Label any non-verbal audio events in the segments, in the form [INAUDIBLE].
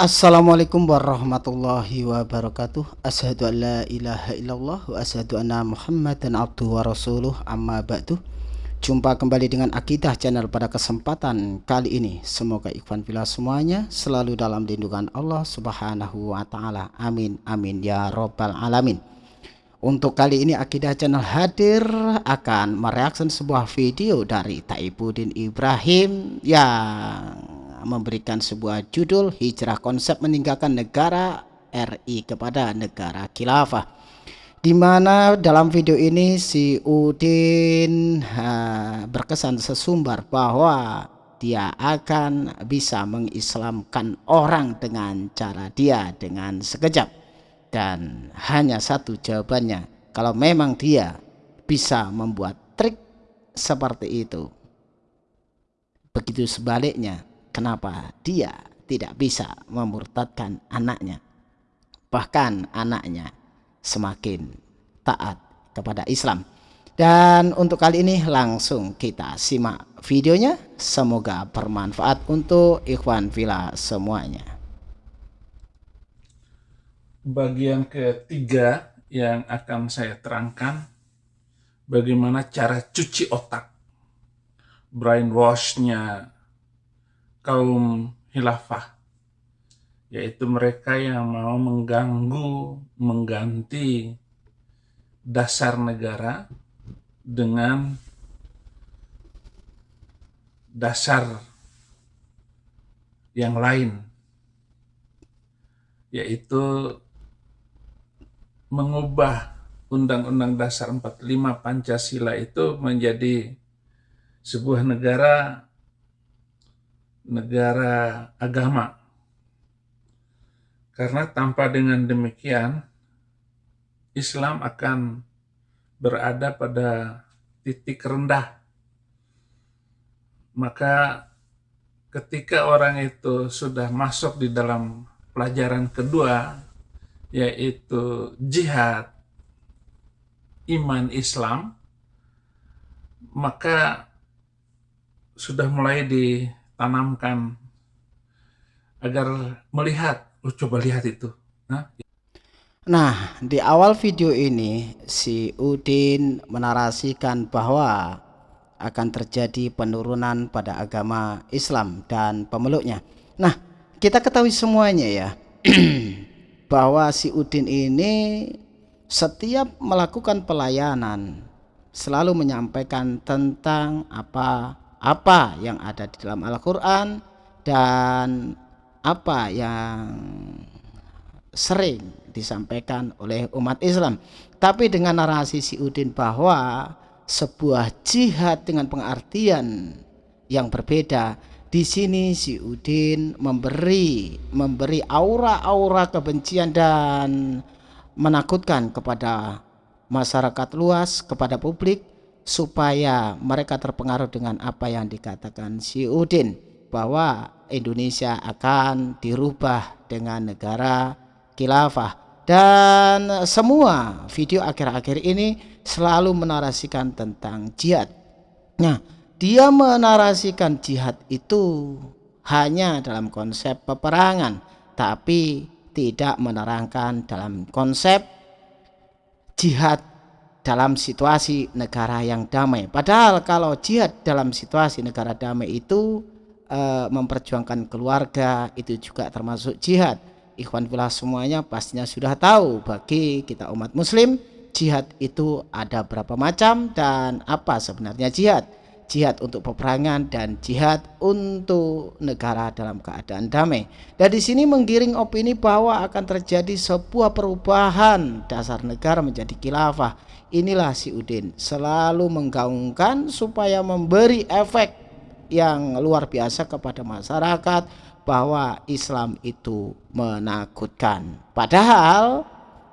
Assalamualaikum warahmatullahi wabarakatuh. Asyhadu an la ilaha illallah Wa asyhadu anna muhammadan abduhu wa rasuluh. Amma ba'du. Jumpa kembali dengan Akidah Channel pada kesempatan kali ini. Semoga ikhwan filah semuanya Selalu dalam lindungan Allah subhanahu wa ta'ala. Amin amin ya robbal alamin. Untuk kali ini Akidah Channel hadir akan mereaksi sebuah video dari Taibudin Ibrahim yang memberikan sebuah judul Hijrah Konsep Meninggalkan Negara RI kepada Negara Khilafah. Di mana dalam video ini si Udin ha, berkesan sesumbar bahwa dia akan bisa mengislamkan orang dengan cara dia dengan sekejap. Dan hanya satu jawabannya kalau memang dia bisa membuat trik seperti itu. Begitu sebaliknya kenapa dia tidak bisa memurtadkan anaknya? Bahkan anaknya semakin taat kepada Islam. Dan untuk kali ini langsung kita simak videonya. Semoga bermanfaat untuk ikhwan villa semuanya. Bagian ketiga yang akan saya terangkan bagaimana cara cuci otak? Brainwashnya kaum hilafah yaitu mereka yang mau mengganggu, mengganti dasar negara dengan dasar yang lain yaitu mengubah Undang-Undang Dasar 45 Pancasila itu menjadi sebuah negara negara agama. Karena tanpa dengan demikian, Islam akan berada pada titik rendah. Maka ketika orang itu sudah masuk di dalam pelajaran kedua, yaitu jihad, iman Islam, maka sudah mulai di tanamkan agar melihat, oh coba lihat itu. Nah, nah di awal video ini si Udin menarasikan bahwa akan terjadi penurunan pada agama Islam dan pemeluknya. Nah, kita ketahui semuanya ya [CLEARS THROAT] bahwa si Udin ini setiap melakukan pelayanan selalu menyampaikan tentang apa apa yang ada di dalam Al-Quran dan apa yang sering disampaikan oleh umat Islam. Tapi dengan narasi si Udin bahwa sebuah jihad dengan pengertian yang berbeda di sini si Udin memberi memberi aura-aura kebencian dan menakutkan kepada masyarakat luas kepada publik supaya mereka terpengaruh dengan apa yang dikatakan si Udin bahwa Indonesia akan dirubah dengan negara khilafah. Dan semua video akhir-akhir ini selalu menarasikan tentang jihad. Nah dia menarasikan jihad itu hanya dalam konsep peperangan tapi tidak menerangkan dalam konsep jihad dalam situasi negara yang damai. Padahal kalau jihad dalam situasi negara damai itu e, memperjuangkan keluarga itu juga termasuk jihad. Ikhwan fillah semuanya pastinya sudah tahu bagi kita umat muslim jihad itu ada berapa macam dan apa sebenarnya jihad jihad untuk peperangan dan jihad untuk negara dalam keadaan damai. Dan di sini menggiring opini bahwa akan terjadi sebuah perubahan dasar negara menjadi khilafah. Inilah si Udin selalu menggaungkan supaya memberi efek yang luar biasa kepada masyarakat bahwa Islam itu menakutkan. Padahal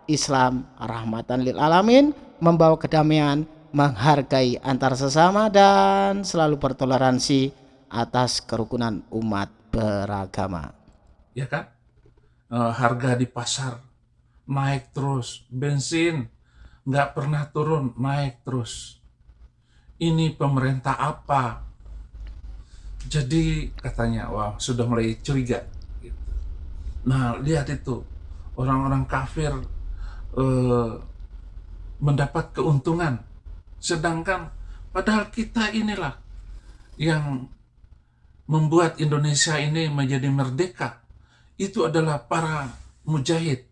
Islam rahmatan lil alamin membawa kedamaian menghargai antar sesama dan selalu bertoleransi atas kerukunan umat beragama. Ya kan? E, harga di pasar naik terus, bensin nggak pernah turun, naik terus. Ini pemerintah apa? Jadi katanya, wah sudah mulai curiga. Gitu. Nah, lihat itu orang-orang kafir eh, mendapat keuntungan, sedangkan padahal kita inilah yang membuat Indonesia ini menjadi merdeka. Itu adalah para mujahid,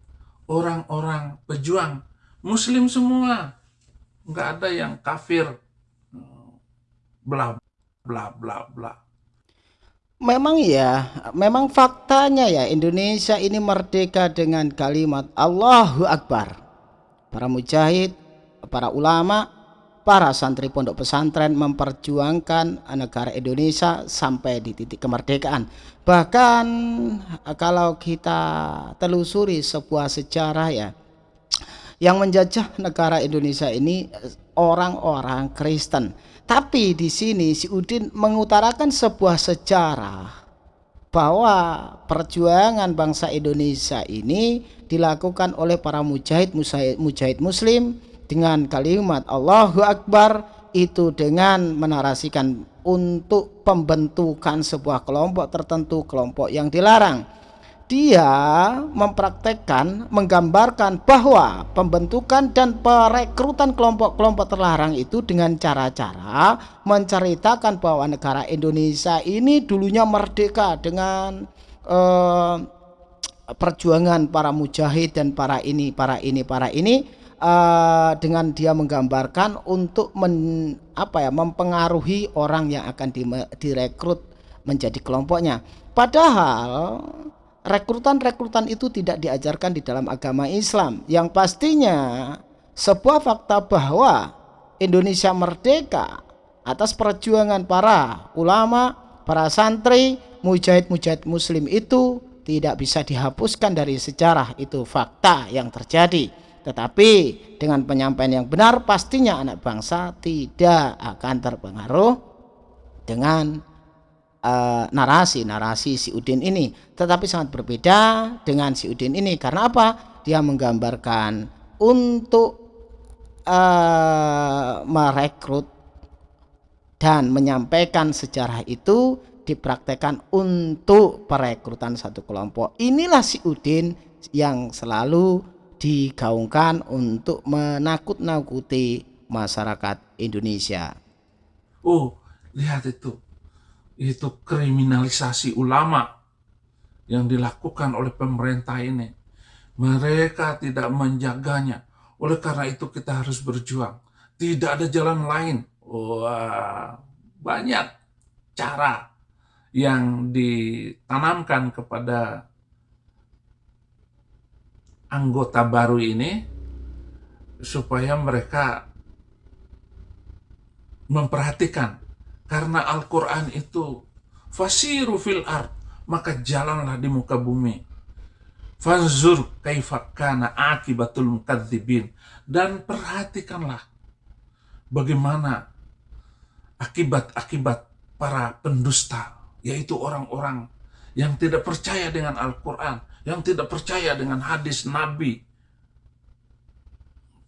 orang-orang pejuang, Muslim semua, nggak ada yang kafir, bla bla bla bla. Memang ya, memang faktanya ya Indonesia ini merdeka dengan kalimat Allahu Akbar. Para mujahid, para ulama, para santri pondok pesantren memperjuangkan negara Indonesia sampai di titik kemerdekaan. Bahkan kalau kita telusuri sebuah sejarah ya, yang menjajah negara Indonesia ini orang-orang Kristen tapi di sini si Udin mengutarakan sebuah sejarah bahwa perjuangan bangsa Indonesia ini dilakukan oleh para mujahid mujahid, mujahid muslim dengan kalimat Allahu Akbar itu dengan menarasikan untuk pembentukan sebuah kelompok tertentu kelompok yang dilarang. Dia mempraktekkan, menggambarkan bahwa pembentukan dan perekrutan kelompok-kelompok terlarang itu dengan cara-cara menceritakan bahwa negara Indonesia ini dulunya merdeka dengan eh, perjuangan para mujahid dan para ini, para ini, para ini eh, dengan dia menggambarkan untuk men, apa ya, mempengaruhi orang yang akan direkrut menjadi kelompoknya. Padahal rekrutan-rekrutan itu tidak diajarkan di dalam agama Islam. Yang pastinya sebuah fakta bahwa Indonesia merdeka atas perjuangan para ulama, para santri, mujahid-mujahid muslim itu tidak bisa dihapuskan dari sejarah itu fakta yang terjadi. Tetapi dengan penyampaian yang benar pastinya anak bangsa tidak akan terpengaruh dengan uh, narasi narasi si Udin ini. Tetapi sangat berbeda dengan si Udin ini. Karena apa? Dia menggambarkan untuk uh, merekrut dan menyampaikan sejarah itu dipraktekkan untuk perekrutan satu kelompok. Inilah si Udin yang selalu digaungkan untuk menakut-nakuti masyarakat Indonesia. Oh, lihat itu itu kriminalisasi ulama yang dilakukan oleh pemerintah ini. Mereka tidak menjaganya. Oleh karena itu kita harus berjuang. Tidak ada jalan lain. Wah, banyak cara yang ditanamkan kepada anggota baru ini supaya mereka memperhatikan karena Al-Quran itu fasiru fil ard, maka jalanlah di muka bumi. Fanzur kaifakana akibatul mukadzibin. Dan perhatikanlah bagaimana akibat-akibat para pendusta, yaitu orang-orang yang tidak percaya dengan Al-Quran, yang tidak percaya dengan hadis Nabi.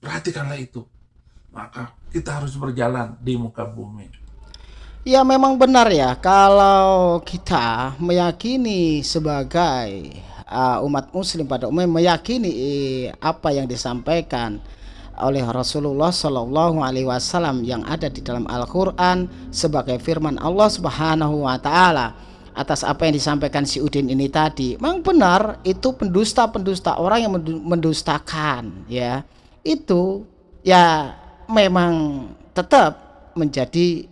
Perhatikanlah itu. Maka kita harus berjalan di muka bumi. Ya memang benar ya kalau kita meyakini sebagai uh, umat muslim pada umumnya meyakini eh, apa yang disampaikan oleh Rasulullah Shallallahu Alaihi Wasallam yang ada di dalam Al-Quran sebagai firman Allah Subhanahu Wa Taala atas apa yang disampaikan si Udin ini tadi. Memang benar itu pendusta-pendusta orang yang mendustakan ya itu ya memang tetap menjadi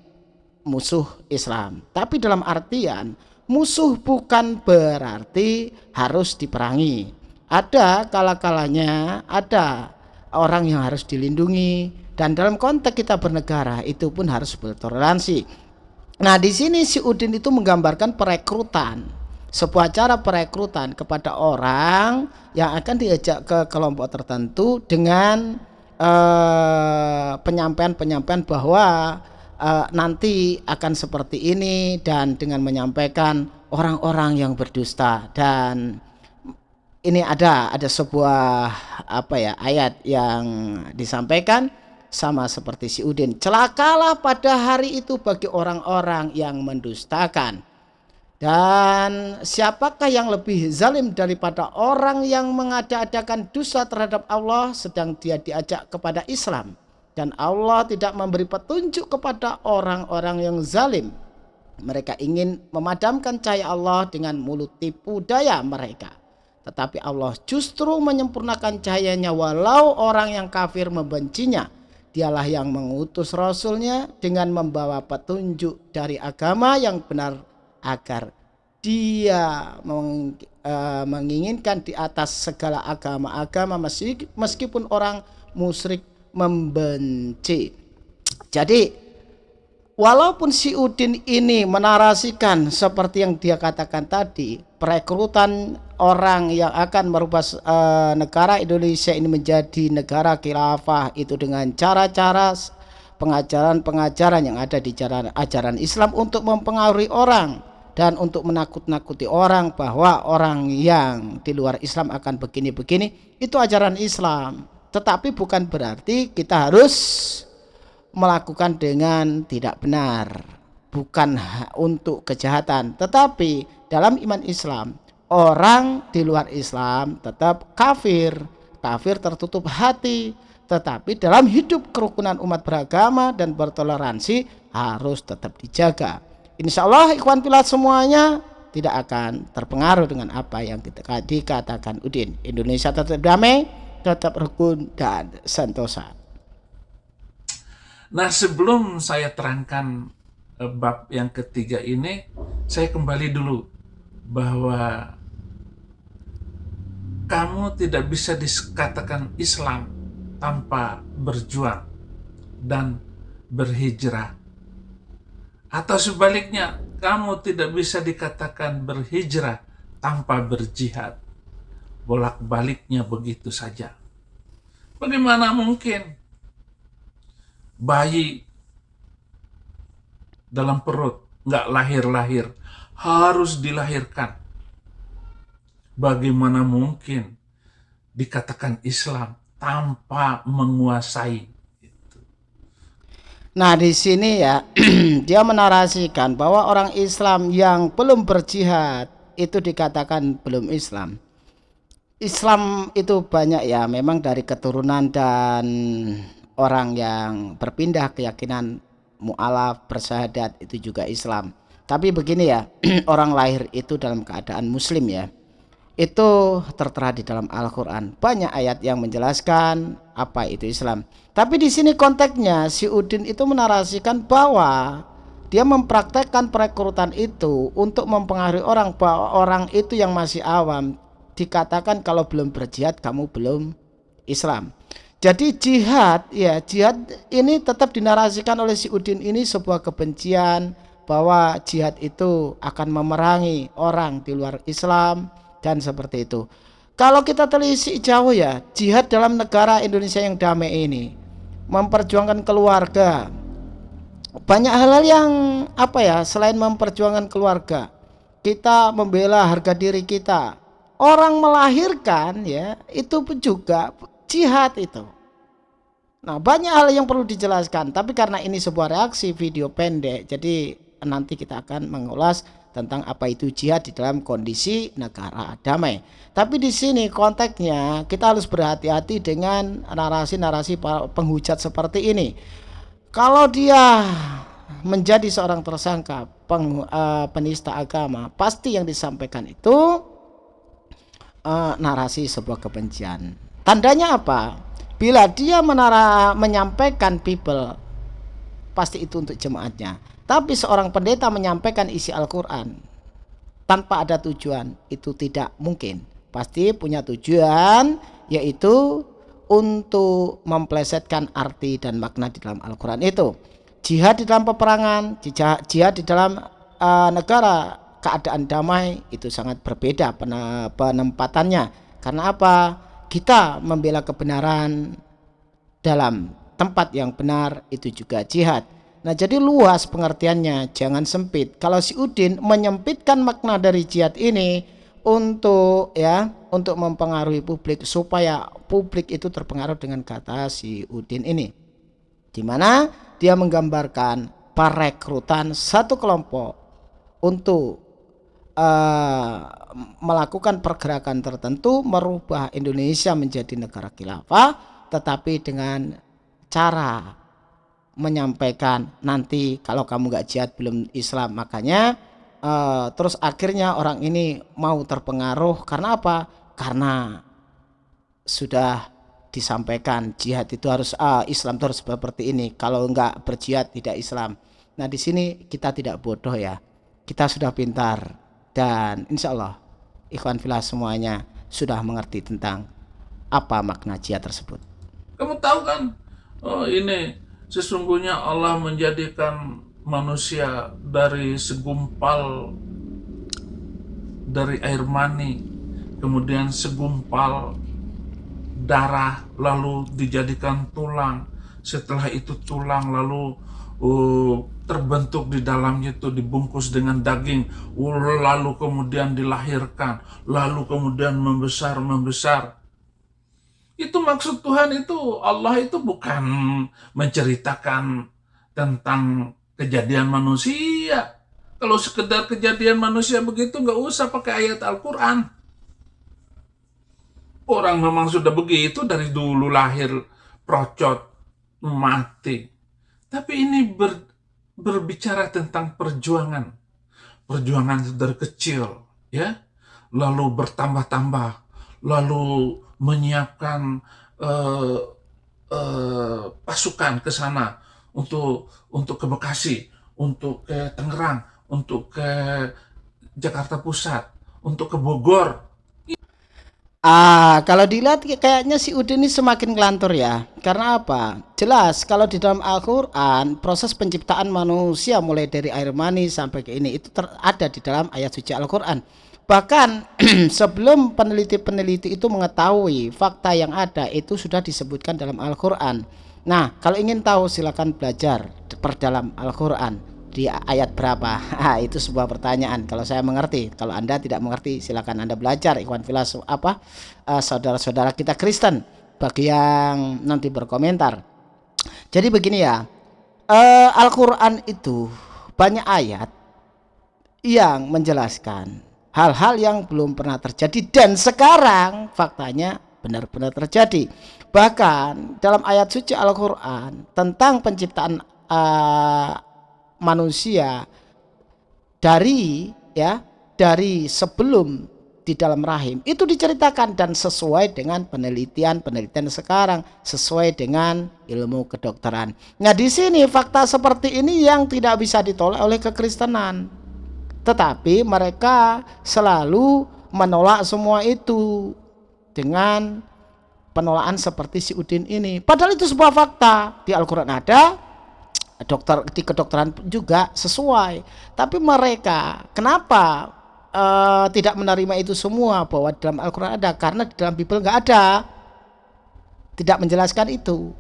musuh Islam. Tapi dalam artian musuh bukan berarti harus diperangi. Ada kala-kalanya ada orang yang harus dilindungi dan dalam konteks kita bernegara itu pun harus bertoleransi. Nah, di sini si Udin itu menggambarkan perekrutan. Sebuah cara perekrutan kepada orang yang akan diajak ke kelompok tertentu dengan eh, penyampaian-penyampaian uh, bahwa uh, nanti akan seperti ini dan dengan menyampaikan orang-orang yang berdusta dan ini ada ada sebuah apa ya ayat yang disampaikan sama seperti si Udin celakalah pada hari itu bagi orang-orang yang mendustakan Dan siapakah yang lebih zalim daripada orang yang mengada-adakan dosa terhadap Allah sedang dia diajak kepada Islam. Dan Allah tidak memberi petunjuk kepada orang-orang yang zalim. Mereka ingin memadamkan cahaya Allah dengan mulut tipu daya mereka. Tetapi Allah justru menyempurnakan cahayanya walau orang yang kafir membencinya. Dialah yang mengutus Rasulnya dengan membawa petunjuk dari agama yang benar agar dia uh, menginginkan di atas segala agama-agama meskipun orang musyrik membenci. Jadi walaupun si Udin ini menarasikan seperti yang dia katakan tadi, perekrutan orang yang akan merubah uh, negara Indonesia ini menjadi negara khilafah itu dengan cara-cara pengajaran-pengajaran yang ada di jalan ajaran Islam untuk mempengaruhi orang dan untuk menakut-nakuti orang bahwa orang yang di luar Islam akan begini-begini itu ajaran Islam. Tetapi bukan berarti kita harus melakukan dengan tidak benar bukan untuk kejahatan tetapi dalam iman Islam orang di luar Islam tetap kafir kafir tertutup hati tetapi dalam hidup kerukunan umat beragama dan bertoleransi harus tetap dijaga. Insya Allah ikhwan pilat semuanya tidak akan terpengaruh dengan apa yang dikatakan Udin. Indonesia tetap damai, tetap rukun dan sentosa. Nah sebelum saya terangkan eh, bab yang ketiga ini, saya kembali dulu bahwa kamu tidak bisa dikatakan Islam tanpa berjuang dan berhijrah. Atau sebaliknya, kamu tidak bisa dikatakan berhijrah tanpa berjihad. Bolak-baliknya begitu saja. Bagaimana mungkin bayi dalam perut nggak lahir-lahir harus dilahirkan? Bagaimana mungkin dikatakan Islam tanpa menguasai. Nah di sini ya [CLEARS THROAT] dia menarasikan bahwa orang Islam yang belum berjihad itu dikatakan belum Islam. Islam itu banyak ya memang dari keturunan dan orang yang berpindah keyakinan mu'alaf bersahadat itu juga Islam. Tapi begini ya [CLEARS THROAT] orang lahir itu dalam keadaan muslim ya itu tertera di dalam Al-Quran. Banyak ayat yang menjelaskan apa itu Islam. Tapi di sini konteksnya si Udin itu menarasikan bahwa dia mempraktekkan perekrutan itu untuk mempengaruhi orang bahwa orang itu yang masih awam dikatakan kalau belum berjihad kamu belum Islam. Jadi jihad ya jihad ini tetap dinarasikan oleh si Udin ini sebuah kebencian bahwa jihad itu akan memerangi orang di luar Islam dan seperti itu. Kalau kita telisik jauh ya, jihad dalam negara Indonesia yang damai ini memperjuangkan keluarga. Banyak hal-hal yang apa ya, selain memperjuangkan keluarga, kita membela harga diri kita. Orang melahirkan ya, itu juga jihad itu. Nah, banyak hal yang perlu dijelaskan, tapi karena ini sebuah reaksi video pendek, jadi nanti kita akan mengulas tentang apa itu jihad di dalam kondisi negara damai. Tapi di sini konteksnya kita harus berhati-hati dengan narasi-narasi penghujat seperti ini. Kalau dia menjadi seorang tersangka peng, uh, penista agama, pasti yang disampaikan itu uh, narasi sebuah kebencian. Tandanya apa? Bila dia menara, menyampaikan people, pasti itu untuk jemaatnya tapi seorang pendeta menyampaikan isi Al-Quran tanpa ada tujuan itu tidak mungkin. Pasti punya tujuan yaitu untuk memplesetkan arti dan makna di dalam Al-Quran itu. Jihad di dalam peperangan, jihad di dalam uh, negara keadaan damai itu sangat berbeda penempatannya. Karena apa? Kita membela kebenaran dalam tempat yang benar itu juga jihad. Nah jadi luas pengertiannya, jangan sempit. Kalau si Udin menyempitkan makna dari jihad ini untuk ya untuk mempengaruhi publik supaya publik itu terpengaruh dengan kata si Udin ini. Di mana dia menggambarkan perekrutan satu kelompok untuk uh, melakukan pergerakan tertentu merubah Indonesia menjadi negara khilafah tetapi dengan cara menyampaikan nanti kalau kamu nggak jihad belum Islam. Makanya uh, terus akhirnya orang ini mau terpengaruh. Karena apa? Karena sudah disampaikan jihad itu harus ah, Islam terus seperti ini. Kalau enggak berjihad tidak Islam. Nah di sini kita tidak bodoh ya. Kita sudah pintar dan insya Allah ikhwan filah semuanya sudah mengerti tentang apa makna jihad tersebut. Kamu tahu kan oh ini sesungguhnya Allah menjadikan manusia dari segumpal dari air mani kemudian segumpal darah lalu dijadikan tulang. Setelah itu tulang lalu uh, terbentuk di dalamnya itu dibungkus dengan daging. Uh, lalu kemudian dilahirkan. Lalu kemudian membesar membesar itu maksud Tuhan itu Allah itu bukan menceritakan tentang kejadian manusia. Kalau sekedar kejadian manusia begitu nggak usah pakai ayat Al-Quran. Orang memang sudah begitu dari dulu lahir procot mati. Tapi ini ber, berbicara tentang perjuangan. Perjuangan dari kecil, ya. Lalu bertambah-tambah, lalu menyiapkan uh, uh, pasukan ke sana untuk untuk ke Bekasi, untuk ke Tangerang, untuk ke Jakarta Pusat, untuk ke Bogor, Ah, kalau dilihat kayaknya si Udin ini semakin ngelantur ya. Karena apa? Jelas kalau di dalam Al-Qur'an proses penciptaan manusia mulai dari air mani sampai ke ini itu ada di dalam ayat suci Al-Qur'an. Bahkan [CLEARS THROAT] sebelum peneliti-peneliti itu mengetahui fakta yang ada itu sudah disebutkan dalam Al-Qur'an. Nah, kalau ingin tahu silakan belajar perdalam Al-Qur'an di ayat berapa? [LAUGHS] Ah, itu sebuah pertanyaan. Kalau saya mengerti, kalau Anda tidak mengerti, silakan Anda belajar ikhwan filas apa eh, saudara-saudara kita Kristen bagi yang nanti berkomentar. Jadi begini ya. Uh, Al-Qur'an itu banyak ayat yang menjelaskan hal-hal yang belum pernah terjadi dan sekarang faktanya benar-benar terjadi. Bahkan dalam ayat suci Al-Qur'an tentang penciptaan uh, manusia dari ya dari sebelum di dalam rahim itu diceritakan dan sesuai dengan penelitian-penelitian sekarang sesuai dengan ilmu kedokteran. Nah, di sini fakta seperti ini yang tidak bisa ditolak oleh kekristenan. Tetapi mereka selalu menolak semua itu dengan penolakan seperti si Udin ini. Padahal itu sebuah fakta. Di Al-Qur'an ada, dokter di kedokteran juga sesuai. Tapi mereka kenapa uh, tidak menerima itu semua bahwa dalam Al-Quran ada? Karena di dalam Bible nggak ada. Tidak menjelaskan itu.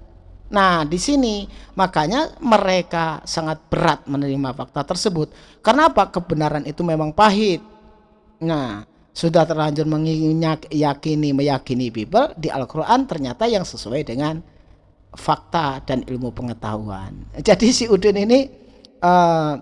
Nah di sini makanya mereka sangat berat menerima fakta tersebut. Karena apa kebenaran itu memang pahit. Nah sudah terlanjur meyakini meyakini Bible di Al-Quran ternyata yang sesuai dengan fakta dan ilmu pengetahuan. Jadi si Udin ini uh,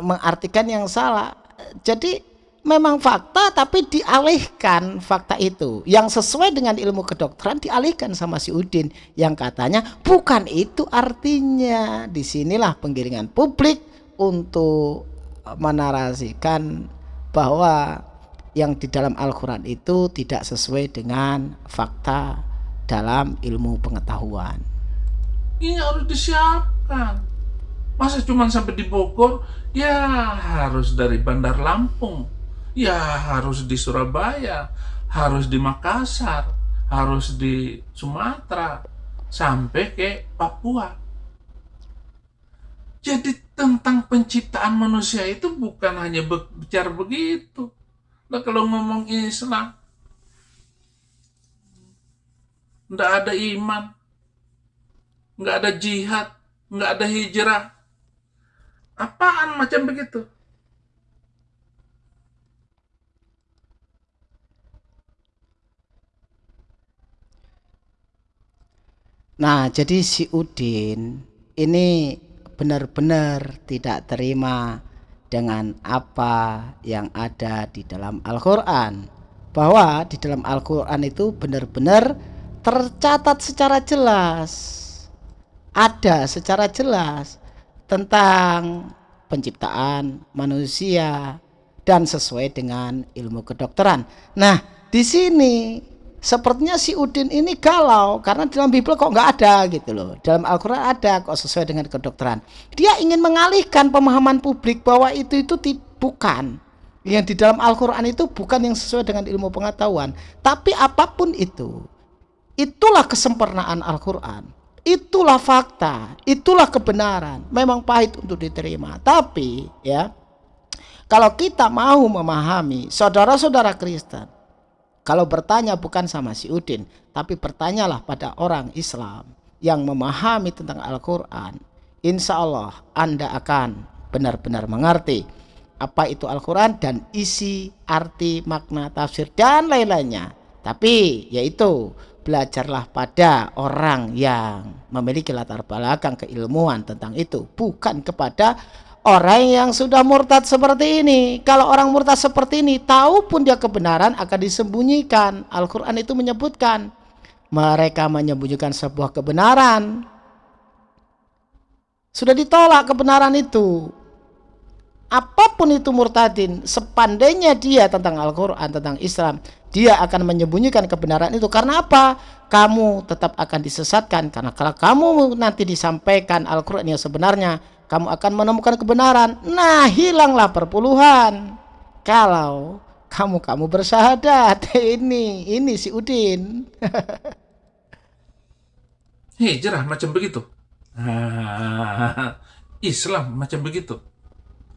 mengartikan yang salah. Jadi memang fakta tapi dialihkan fakta itu yang sesuai dengan ilmu kedokteran dialihkan sama si Udin yang katanya bukan itu artinya di sinilah penggiringan publik untuk menarasikan bahwa yang di dalam Al-Quran itu tidak sesuai dengan fakta dalam ilmu pengetahuan. Ini harus disiapkan. Masa cuma sampai di Bogor? Ya harus dari Bandar Lampung. Ya harus di Surabaya. Harus di Makassar. Harus di Sumatera. Sampai ke Papua. Jadi tentang penciptaan manusia itu bukan hanya bicara begitu. Nah kalau ngomong Islam, nggak ada iman, nggak ada jihad, nggak ada hijrah. Apaan macam begitu? Nah, jadi si Udin ini benar-benar tidak terima dengan apa yang ada di dalam Al-Quran bahwa di dalam Al-Quran itu benar-benar tercatat secara jelas ada secara jelas tentang penciptaan manusia dan sesuai dengan ilmu kedokteran. Nah, di sini sepertinya si Udin ini galau karena dalam Bible kok nggak ada gitu loh. Dalam Al-Quran ada kok sesuai dengan kedokteran. Dia ingin mengalihkan pemahaman publik bahwa itu itu bukan yang di dalam Al-Quran itu bukan yang sesuai dengan ilmu pengetahuan. Tapi apa pun itu, itulah kesempurnaan Al-Quran itulah fakta, itulah kebenaran. Memang pahit untuk diterima, tapi ya kalau kita mau memahami saudara-saudara Kristen, kalau bertanya bukan sama si Udin, tapi bertanyalah pada orang Islam yang memahami tentang Al-Quran, insya Allah Anda akan benar-benar mengerti apa itu Al-Quran dan isi, arti, makna, tafsir, dan lain-lainnya. Tapi yaitu belajarlah pada orang yang memiliki latar belakang keilmuan tentang itu bukan kepada orang yang sudah murtad seperti ini. Kalau orang murtad seperti ini tahu pun dia kebenaran akan disembunyikan. Al-Quran itu menyebutkan mereka menyembunyikan sebuah kebenaran. Sudah ditolak kebenaran itu. Apa pun itu murtadin sepandainya dia tentang Al-Quran tentang Islam dia akan menyembunyikan kebenaran itu karena apa? Kamu tetap akan disesatkan karena kalau kamu nanti disampaikan Al-Qur'an yang sebenarnya, kamu akan menemukan kebenaran. Nah, hilanglah perpuluhan. Kalau kamu kamu bersahadat. [LAUGHS] Ini ini si Udin. [LAUGHS] Hijrah macam begitu. Ah, Islam macam begitu.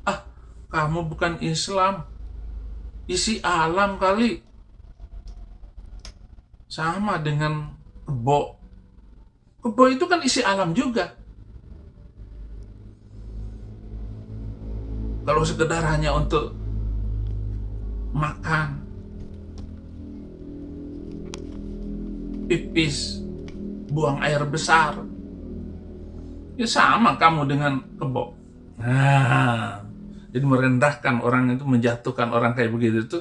Ah, kamu bukan Islam. Isi alam kali sama dengan kebo. Kebo itu kan isi alam juga. Kalau sekedar hanya untuk makan, pipis, buang air besar, ya sama kamu dengan kebo. Nah, jadi merendahkan orang itu, menjatuhkan orang kayak begitu itu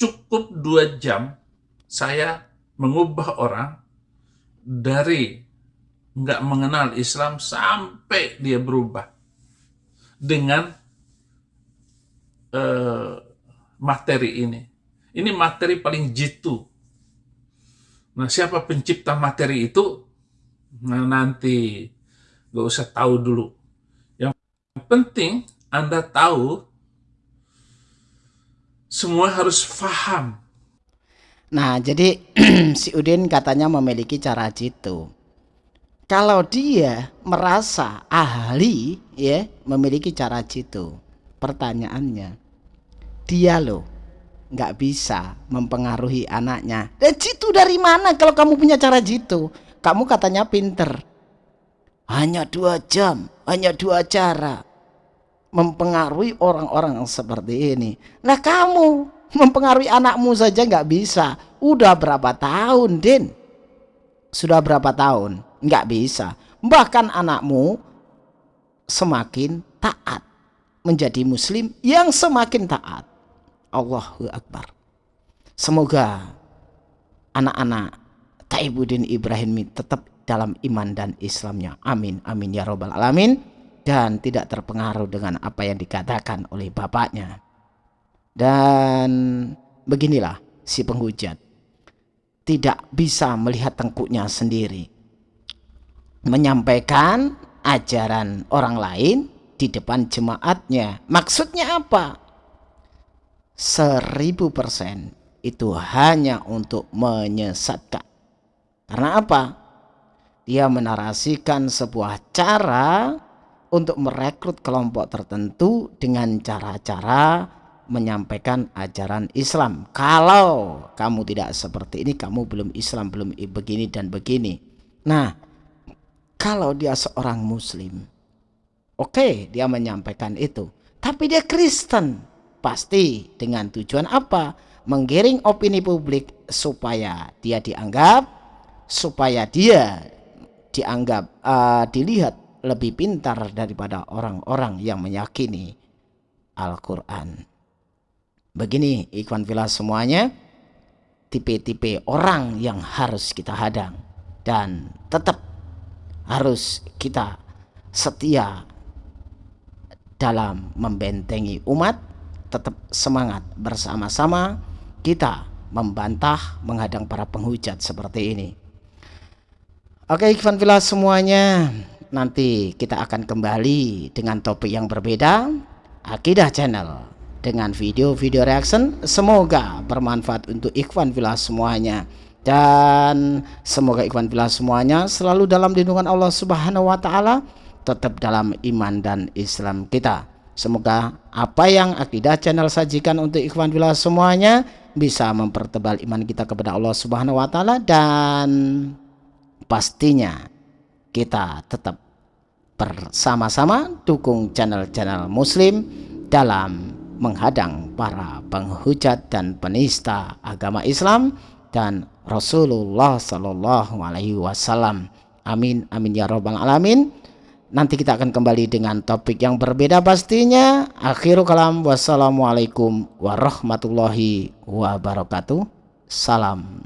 cukup dua jam saya mengubah orang dari nggak mengenal Islam sampai dia berubah dengan uh, materi ini. Ini materi paling jitu. Nah, siapa pencipta materi itu? Nah, nanti gak usah tahu dulu. Yang penting Anda tahu semua harus faham Nah, jadi [CLEARS THROAT] si Udin katanya memiliki cara jitu. Kalau dia merasa ahli ya memiliki cara jitu, pertanyaannya dia loh nggak bisa mempengaruhi anaknya. Dan jitu dari mana kalau kamu punya cara jitu? Kamu katanya pinter. Hanya dua jam, hanya dua cara mempengaruhi orang-orang seperti ini. Nah kamu [LAUGHS] mempengaruhi anakmu saja nggak bisa. Udah berapa tahun Din? Sudah berapa tahun? Nggak bisa. Bahkan anakmu semakin taat menjadi muslim yang semakin taat. Allahu Akbar. Semoga anak-anak Taibuddin Ibrahim tetap dalam iman dan Islamnya. Amin amin ya robbal alamin. Dan tidak terpengaruh dengan apa yang dikatakan oleh bapaknya dan beginilah si penghujat. Tidak bisa melihat tengkuknya sendiri. Menyampaikan ajaran orang lain di depan jemaatnya. Maksudnya apa? Seribu persen itu hanya untuk menyesatkan. Karena apa? Dia menarasikan sebuah cara untuk merekrut kelompok tertentu dengan cara-cara menyampaikan ajaran Islam. Kalau kamu tidak seperti ini, kamu belum Islam, belum begini dan begini. Nah, kalau dia seorang Muslim, oke, okay, dia menyampaikan itu. Tapi dia Kristen, pasti dengan tujuan apa? Menggiring opini publik supaya dia dianggap, supaya dia dianggap, uh, dilihat lebih pintar daripada orang-orang yang meyakini Al-Quran. Begini ikhwan filah semuanya, tipe-tipe orang yang harus kita hadang dan tetap harus kita setia dalam membentengi umat tetap semangat bersama-sama kita membantah menghadang para penghujat seperti ini. Oke ikhwan filah semuanya nanti kita akan kembali dengan topik yang berbeda akidah channel dengan video-video reaction. Semoga bermanfaat untuk ikhwan filah semuanya. Dan semoga ikhwan filah semuanya selalu dalam lindungan Allah Subhanahu wa taala tetap dalam iman dan Islam kita. Semoga apa yang akidah channel sajikan untuk ikhwan filah semuanya bisa mempertebal iman kita kepada Allah Subhanahu wa taala dan pastinya kita tetap bersama-sama dukung channel-channel muslim dalam menghadang para penghujat dan penista agama Islam dan Rasulullah Shallallahu Alaihi Wasallam. Amin amin ya robbal alamin. Nanti kita akan kembali dengan topik yang berbeda pastinya. Akhirul kalam wassalamualaikum warahmatullahi wabarakatuh. Salam